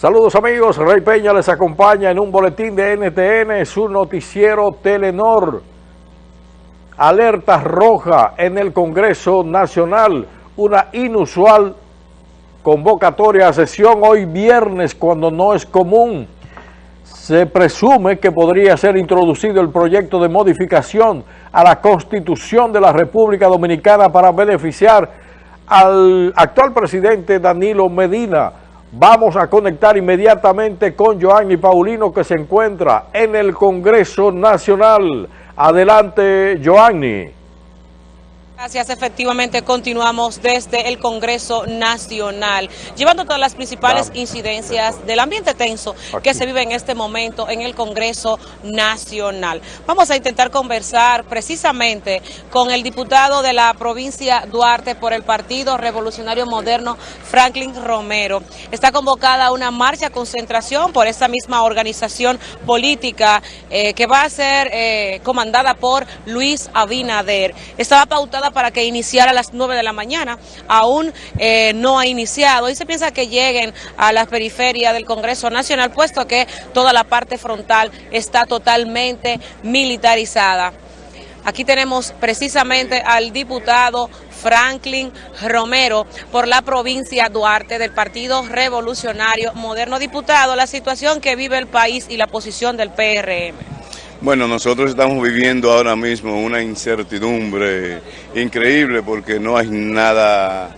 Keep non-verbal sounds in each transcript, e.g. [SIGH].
Saludos amigos, Rey Peña les acompaña en un boletín de NTN, su noticiero Telenor. Alerta roja en el Congreso Nacional, una inusual convocatoria a sesión hoy viernes cuando no es común. Se presume que podría ser introducido el proyecto de modificación a la Constitución de la República Dominicana para beneficiar al actual presidente Danilo Medina, Vamos a conectar inmediatamente con Joanny Paulino que se encuentra en el Congreso Nacional. Adelante, Joanny. Gracias, efectivamente continuamos desde el Congreso Nacional, llevando todas las principales incidencias del ambiente tenso que se vive en este momento en el Congreso Nacional. Vamos a intentar conversar precisamente con el diputado de la provincia Duarte por el Partido Revolucionario Moderno, Franklin Romero. Está convocada una marcha concentración por esta misma organización política eh, que va a ser eh, comandada por Luis Abinader. Estaba pautada para que iniciara a las 9 de la mañana, aún eh, no ha iniciado y se piensa que lleguen a la periferia del Congreso Nacional, puesto que toda la parte frontal está totalmente militarizada. Aquí tenemos precisamente al diputado Franklin Romero por la provincia Duarte del Partido Revolucionario Moderno. Diputado, la situación que vive el país y la posición del PRM. Bueno, nosotros estamos viviendo ahora mismo una incertidumbre increíble porque no hay nada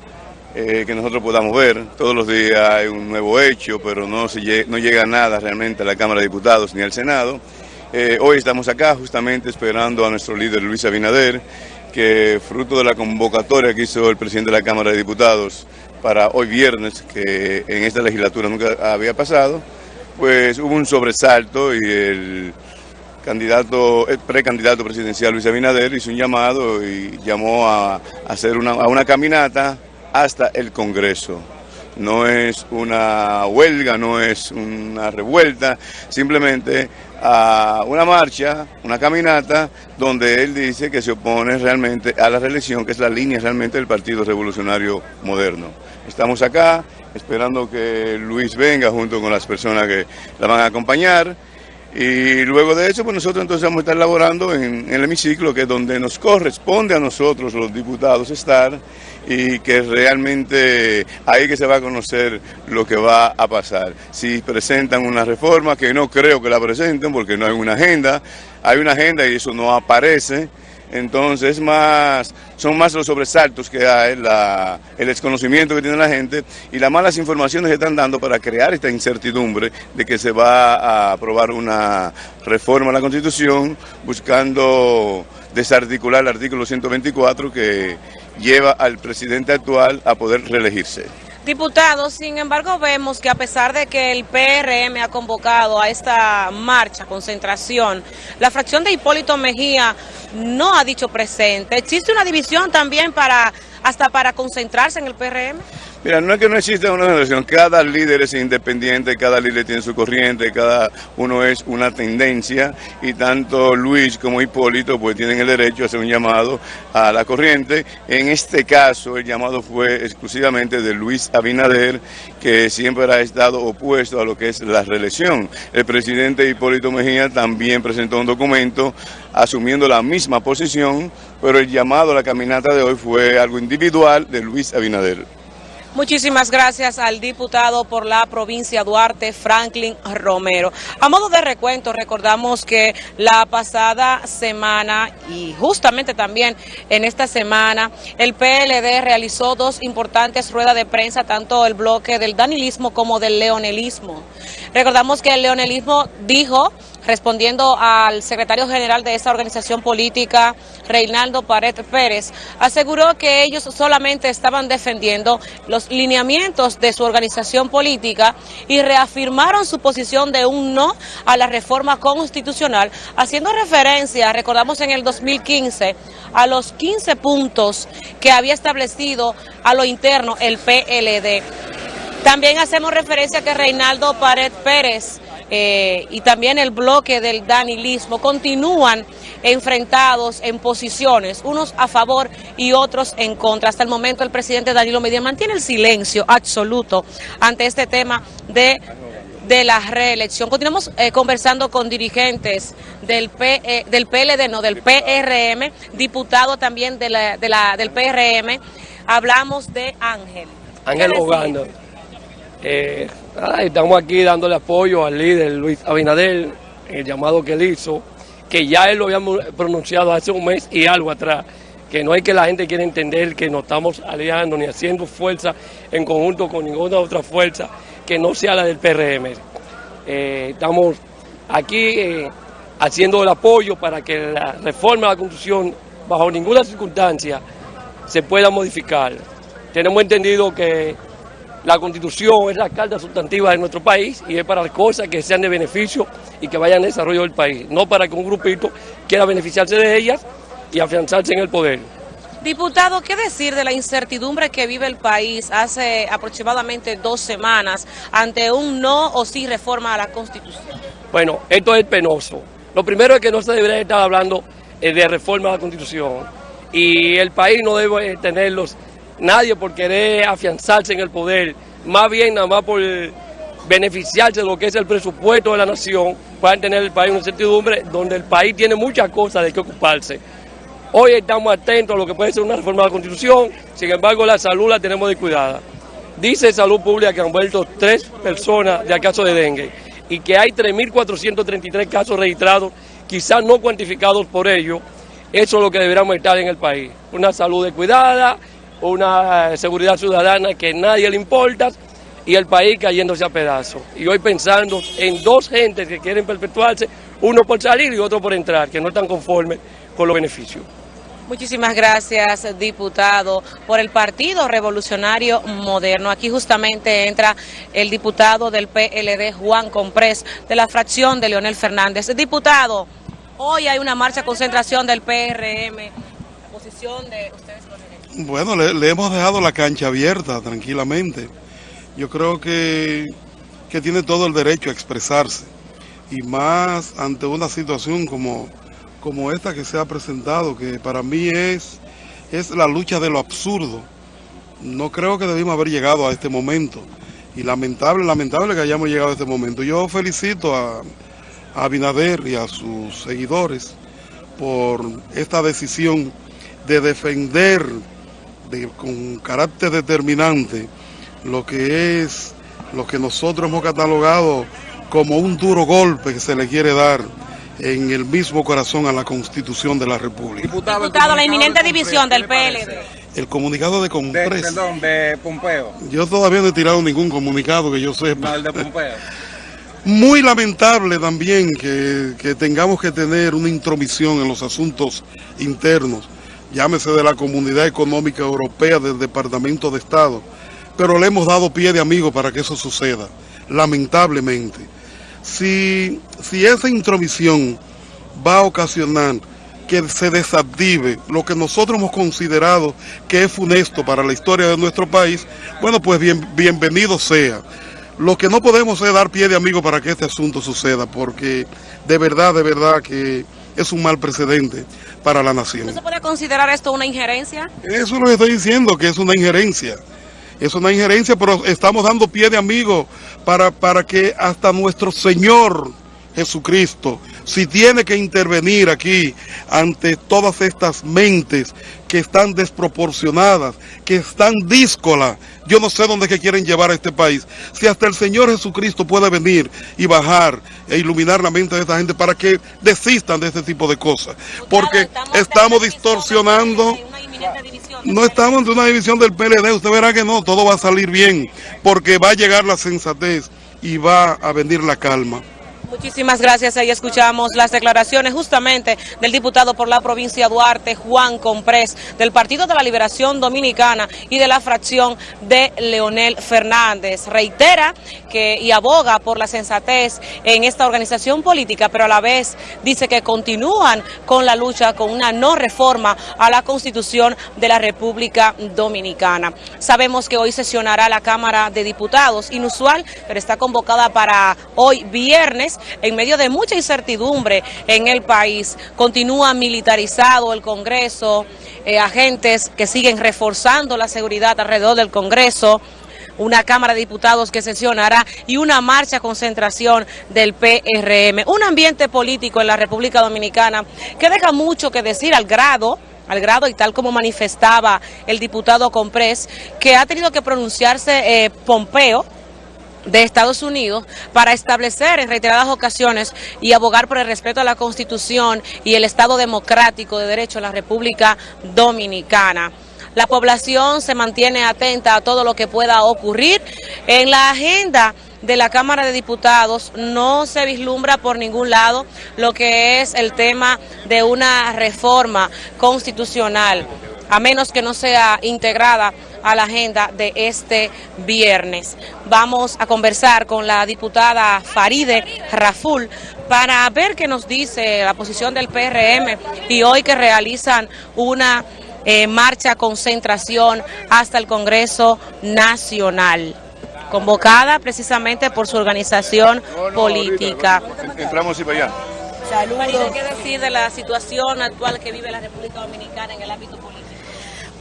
eh, que nosotros podamos ver. Todos los días hay un nuevo hecho, pero no, se, no llega nada realmente a la Cámara de Diputados ni al Senado. Eh, hoy estamos acá justamente esperando a nuestro líder Luis Abinader, que fruto de la convocatoria que hizo el presidente de la Cámara de Diputados para hoy viernes, que en esta legislatura nunca había pasado, pues hubo un sobresalto y el candidato, el precandidato presidencial Luis Abinader hizo un llamado y llamó a, hacer una, a una caminata hasta el Congreso. No es una huelga, no es una revuelta, simplemente a una marcha, una caminata, donde él dice que se opone realmente a la reelección, que es la línea realmente del Partido Revolucionario Moderno. Estamos acá esperando que Luis venga junto con las personas que la van a acompañar. Y luego de eso, pues nosotros entonces vamos a estar laborando en, el hemiciclo, que es donde nos corresponde a nosotros, los diputados, estar, y que realmente ahí que se va a conocer lo que va a pasar. Si presentan una reforma, que no creo que la presenten, porque no hay una agenda, hay una agenda y eso no aparece, entonces más, son más los sobresaltos que hay, el desconocimiento que tiene la gente y las malas informaciones que están dando para crear esta incertidumbre de que se va a aprobar una reforma a la Constitución buscando desarticular el artículo 124 que lleva al presidente actual a poder reelegirse. Diputados, sin embargo, vemos que a pesar de que el PRM ha convocado a esta marcha, concentración, la fracción de Hipólito Mejía no ha dicho presente. ¿Existe una división también para hasta para concentrarse en el PRM? Mira, no es que no exista una organización, cada líder es independiente, cada líder tiene su corriente, cada uno es una tendencia y tanto Luis como Hipólito pues tienen el derecho a hacer un llamado a la corriente. En este caso el llamado fue exclusivamente de Luis Abinader, que siempre ha estado opuesto a lo que es la reelección. El presidente Hipólito Mejía también presentó un documento asumiendo la misma posición, pero el llamado a la caminata de hoy fue algo individual de Luis Abinader. Muchísimas gracias al diputado por la provincia Duarte, Franklin Romero. A modo de recuento, recordamos que la pasada semana y justamente también en esta semana, el PLD realizó dos importantes ruedas de prensa, tanto el bloque del danilismo como del leonelismo. Recordamos que el leonelismo dijo respondiendo al secretario general de esta organización política, Reinaldo Pared Pérez, aseguró que ellos solamente estaban defendiendo los lineamientos de su organización política y reafirmaron su posición de un no a la reforma constitucional, haciendo referencia, recordamos en el 2015, a los 15 puntos que había establecido a lo interno el PLD. También hacemos referencia a que Reinaldo Pared Pérez eh, y también el bloque del danilismo continúan enfrentados en posiciones, unos a favor y otros en contra. Hasta el momento el presidente Danilo Medina mantiene el silencio absoluto ante este tema de de la reelección. Continuamos eh, conversando con dirigentes del, P, del PLD, no, del PRM, diputado también de la, de la, del PRM. Hablamos de Ángel. Ángel Ogando. Eh, estamos aquí dándole apoyo al líder Luis Abinader, el llamado que él hizo, que ya él lo habíamos pronunciado hace un mes y algo atrás, que no hay que la gente quiera entender que no estamos aliando ni haciendo fuerza en conjunto con ninguna otra fuerza que no sea la del PRM. Eh, estamos aquí eh, haciendo el apoyo para que la reforma de la Constitución, bajo ninguna circunstancia, se pueda modificar. Tenemos entendido que la Constitución es la carta sustantiva de nuestro país y es para cosas que sean de beneficio y que vayan al desarrollo del país, no para que un grupito quiera beneficiarse de ellas y afianzarse en el poder. Diputado, ¿qué decir de la incertidumbre que vive el país hace aproximadamente dos semanas ante un no o sí reforma a la Constitución? Bueno, esto es penoso. Lo primero es que no se debería estar hablando eh, de reforma a la Constitución y el país no debe tenerlos nadie por querer afianzarse en el poder, más bien nada más por beneficiarse de lo que es el presupuesto de la nación, puedan tener el país una incertidumbre donde el país tiene muchas cosas de qué ocuparse. Hoy estamos atentos a lo que puede ser una reforma de la Constitución, sin embargo la salud la tenemos descuidada. Dice Salud Pública que han vuelto tres personas de caso de dengue y que hay 3.433 casos registrados, quizás no cuantificados por ello. Eso es lo que deberíamos estar en el país. Una salud descuidada, una seguridad ciudadana que nadie le importa y el país cayéndose a pedazos. Y hoy pensando en dos gentes que quieren perpetuarse, uno por salir y otro por entrar, que no están conformes con los beneficios. Muchísimas gracias, diputado, por el Partido Revolucionario Moderno. Aquí justamente entra el diputado del PLD, Juan Comprés, de la fracción de Leonel Fernández. Diputado, hoy hay una marcha concentración del PRM. La posición de ustedes bueno, le, hemos dejado la cancha abierta tranquilamente. Yo creo que, que tiene todo el derecho a expresarse. Y más ante una situación como, como esta que se ha presentado, que para mí es, es la lucha de lo absurdo. No creo que debimos haber llegado a este momento. Y lamentable, lamentable que hayamos llegado a este momento. Yo felicito a, a Abinader y a sus seguidores por esta decisión de defender con carácter determinante lo que es lo que nosotros hemos catalogado como un duro golpe que se le quiere dar en el mismo corazón a la Constitución de la República. Diputado, la inminente división del PLD. El comunicado de Comprés. perdón, de Pompeo. Yo todavía no he tirado ningún comunicado que yo sepa. No, el de Pompeo. [LAUGHS] Muy lamentable también que, que tengamos que tener una intromisión en los asuntos internos llámese de la Comunidad Económica Europea del Departamento de Estado, pero le hemos dado pie de amigo para que eso suceda, lamentablemente. Si, si esa intromisión va a ocasionar que se desactive lo que nosotros hemos considerado que es funesto para la historia de nuestro país, bueno, pues bien, bienvenido sea. Lo que no podemos es dar pie de amigo para que este asunto suceda, porque de verdad, de verdad que es un mal precedente para la nación. ¿No se puede considerar esto una injerencia? Eso es lo que estoy diciendo, que es una injerencia. Es una injerencia, pero estamos dando pie de amigo para, para que hasta nuestro Señor Jesucristo, si tiene que intervenir aquí ante todas estas mentes que están desproporcionadas, que están díscolas, yo no sé dónde que quieren llevar a este país. Si hasta el Señor Jesucristo puede venir y bajar e iluminar la mente de esta gente para que desistan de este tipo de cosas. Porque estamos distorsionando... No estamos en una división del PLD, usted verá que no, todo va a salir bien, porque va a llegar la sensatez y va a venir la calma. Muchísimas gracias. Ahí escuchamos las declaraciones justamente del diputado por la provincia Duarte, Juan Comprés, del Partido de la Liberación Dominicana y de la fracción de Leonel Fernández. Reitera que y aboga por la sensatez en esta organización política, pero a la vez dice que continúan con la lucha con una no reforma a la Constitución de la República Dominicana. Sabemos que hoy sesionará la Cámara de Diputados, inusual, pero está convocada para hoy viernes en medio de mucha incertidumbre en el país. Continúa militarizado el Congreso, eh, agentes que siguen reforzando la seguridad alrededor del Congreso. una Cámara de Diputados que sesionará y una marcha concentración del PRM. Un ambiente político en la República Dominicana que deja mucho que decir al grado al grado y tal como manifestaba el diputado Comprés, que ha tenido que pronunciarse eh, Pompeo, de Estados Unidos para establecer en reiteradas ocasiones y abogar por el respeto a la Constitución y el Estado democrático de derecho en la República Dominicana. La población se mantiene atenta a todo lo que pueda ocurrir. En la agenda de la Cámara de Diputados no se vislumbra por ningún lado lo que es el tema de una reforma constitucional, a menos que no sea integrada a la agenda de este viernes. Vamos a conversar con la diputada Faride Raful para ver qué nos dice la posición del PRM y hoy que realizan una eh, marcha concentración hasta el Congreso Nacional convocada precisamente por su organización política. Entramos y para allá. Saludos. ¿Qué decir de la situación actual que vive la República Dominicana en el ámbito político?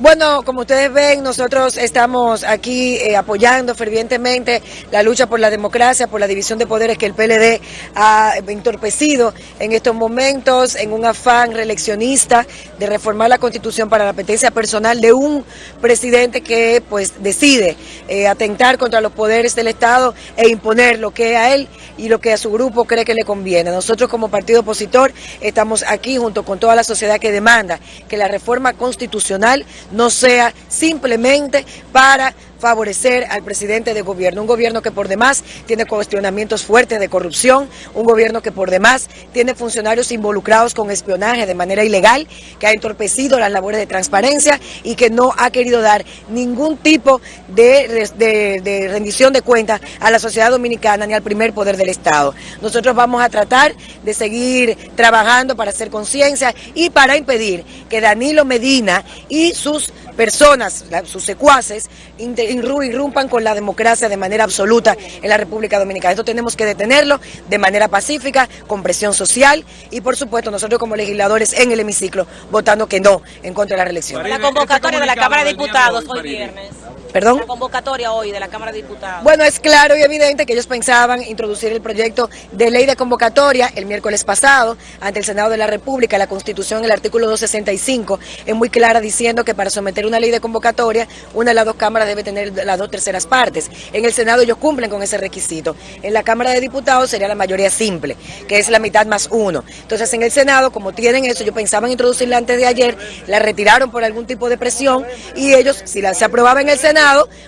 Bueno, como ustedes ven, nosotros estamos aquí eh, apoyando fervientemente la lucha por la democracia, por la división de poderes que el PLD ha entorpecido en estos momentos en un afán reeleccionista de reformar la constitución para la apetencia personal de un presidente que pues decide eh, atentar contra los poderes del Estado e imponer lo que a él y lo que a su grupo cree que le conviene. Nosotros como partido opositor estamos aquí junto con toda la sociedad que demanda que la reforma constitucional no sea simplemente para favorecer al presidente de gobierno, un gobierno que por demás tiene cuestionamientos fuertes de corrupción, un gobierno que por demás tiene funcionarios involucrados con espionaje de manera ilegal, que ha entorpecido las labores de transparencia y que no ha querido dar ningún tipo de, rendición de cuentas a la sociedad dominicana ni al primer poder del Estado. Nosotros vamos a tratar de seguir trabajando para hacer conciencia y para impedir que Danilo Medina y sus personas, sus secuaces, irrumpan con la democracia de manera absoluta en la República Dominicana. Esto tenemos que detenerlo de manera pacífica, con presión social y por supuesto nosotros como legisladores en el hemiciclo votando que no en contra de la reelección. La convocatoria de la Cámara de Diputados hoy viernes. ¿Perdón? La convocatoria hoy de la Cámara de Diputados. Bueno, es claro y evidente que ellos pensaban introducir el proyecto de ley de convocatoria el miércoles pasado ante el Senado de la República. La Constitución, el artículo 265, es muy clara diciendo que para someter una ley de convocatoria, una de las dos cámaras debe tener las dos terceras partes. En el Senado ellos cumplen con ese requisito. En la Cámara de Diputados sería la mayoría simple, que es la mitad más uno. Entonces, en el Senado, como tienen eso, ellos pensaban introducirla antes de ayer, la retiraron por algún tipo de presión y ellos, si la, se aprobaba en el Senado,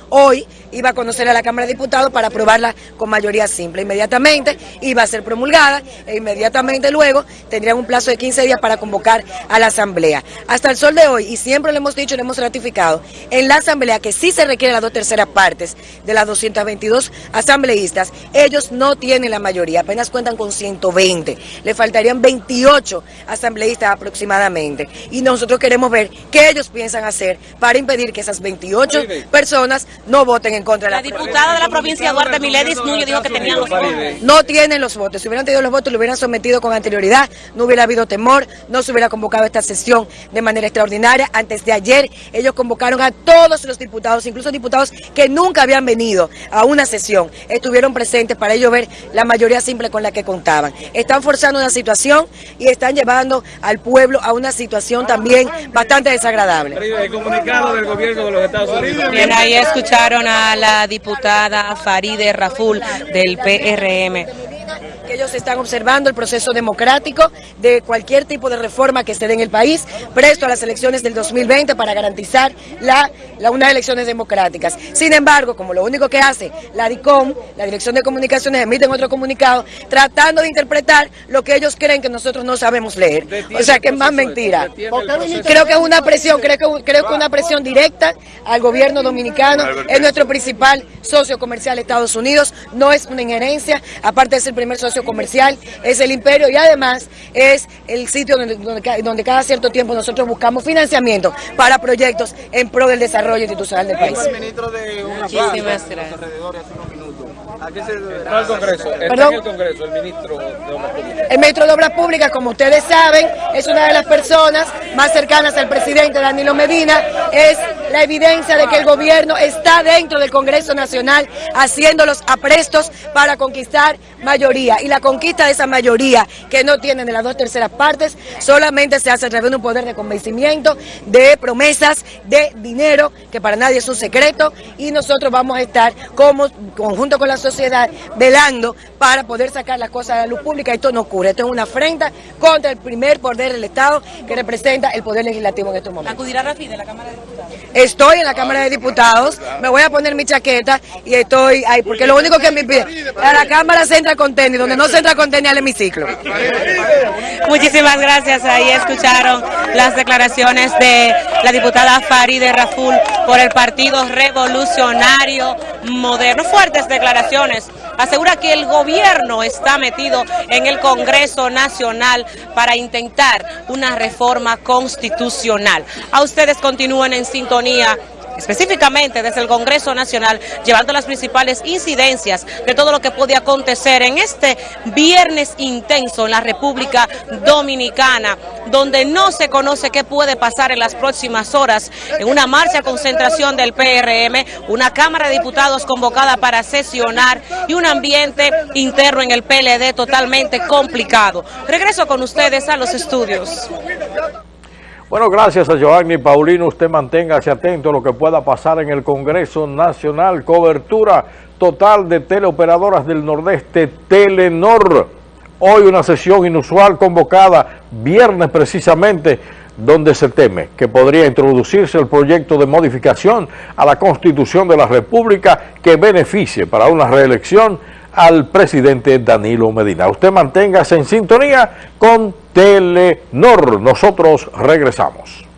hoy iba a conocer a la Cámara de Diputados para aprobarla con mayoría simple. Inmediatamente iba a ser promulgada e inmediatamente luego tendrían un plazo de 15 días para convocar a la Asamblea. Hasta el sol de hoy, y siempre lo hemos dicho y lo hemos ratificado, en la Asamblea que sí se requiere las dos terceras partes de las 222 asambleístas, ellos no tienen la mayoría, apenas cuentan con 120. Le faltarían 28 asambleístas aproximadamente. Y nosotros queremos ver qué ellos piensan hacer para impedir que esas 28 personas no voten en contra de la La diputada de la provincia Duarte Miledis Núñez dijo que tenían los votos. No tienen los votos. Si hubieran tenido los votos, lo hubieran sometido con anterioridad, no hubiera habido temor, no se hubiera convocado esta sesión de manera extraordinaria. Antes de ayer, ellos convocaron a todos los diputados, incluso diputados que nunca habían venido a una sesión, estuvieron presentes para ellos ver la mayoría simple con la que contaban. Están forzando una situación y están llevando al pueblo a una situación también bastante desagradable. El comunicado del gobierno de los Estados Unidos. Bien, ahí escucharon a la diputada Faride Raful del PRM que ellos están observando el proceso democrático de cualquier tipo de reforma que se dé en el país, presto a las elecciones del 2020 para garantizar la, unas elecciones democráticas. Sin embargo, como lo único que hace la DICOM, la Dirección de Comunicaciones, emiten otro comunicado tratando de interpretar lo que ellos creen que nosotros no sabemos leer. O sea, que es más mentira. Creo que es una presión, creo que, creo que una presión directa al gobierno dominicano, es nuestro principal socio comercial Estados Unidos, no es una injerencia, aparte de ser primer socio comercial, es el imperio y además es el sitio donde, donde, cada cierto tiempo nosotros buscamos financiamiento para proyectos en pro del desarrollo institucional del país. Muchísimas gracias. el Congreso? ¿Está el Congreso el ministro de Obras Públicas? El ministro de Obras Públicas, como ustedes saben, es una de las personas más cercanas al presidente Danilo Medina, es la evidencia de que el gobierno está dentro del Congreso Nacional haciendo los aprestos para conquistar mayoría. Y la conquista de esa mayoría que no tienen de las dos terceras partes solamente se hace a través de un poder de convencimiento, de promesas, de dinero, que para nadie es un secreto. Y nosotros vamos a estar como conjunto con la sociedad velando para poder sacar las cosas a la luz pública. Esto no ocurre. Esto es una afrenta contra el primer poder del Estado que representa el poder legislativo en estos momentos. ¿Acudirá Rafi de la Cámara de Diputados? Estoy en la Cámara de Diputados, me voy a poner mi chaqueta y estoy ahí, porque lo único que me pide, a la Cámara se entra con tenis, donde no se entra con tenis al hemiciclo. Muchísimas gracias. Ahí escucharon las declaraciones de la diputada Faride Raful por el Partido Revolucionario Moderno. Fuertes declaraciones. Asegura que el gobierno está metido en el Congreso Nacional para intentar una reforma constitucional. A ustedes continúen en sintonía específicamente desde el Congreso Nacional, llevando las principales incidencias de todo lo que puede acontecer en este viernes intenso en la República Dominicana, donde no se conoce qué puede pasar en las próximas horas, en una marcha concentración del PRM, una Cámara de Diputados convocada para sesionar y un ambiente interno en el PLD totalmente complicado. Regreso con ustedes a los estudios. Bueno, gracias a Giovanni Paulino. Usted manténgase atento a lo que pueda pasar en el Congreso Nacional. Cobertura total de teleoperadoras del Nordeste, Telenor. Hoy una sesión inusual convocada, viernes precisamente, donde se teme que podría introducirse el proyecto de modificación a la Constitución de la República que beneficie para una reelección al presidente Danilo Medina. Usted manténgase en sintonía con Telenor. Nosotros regresamos.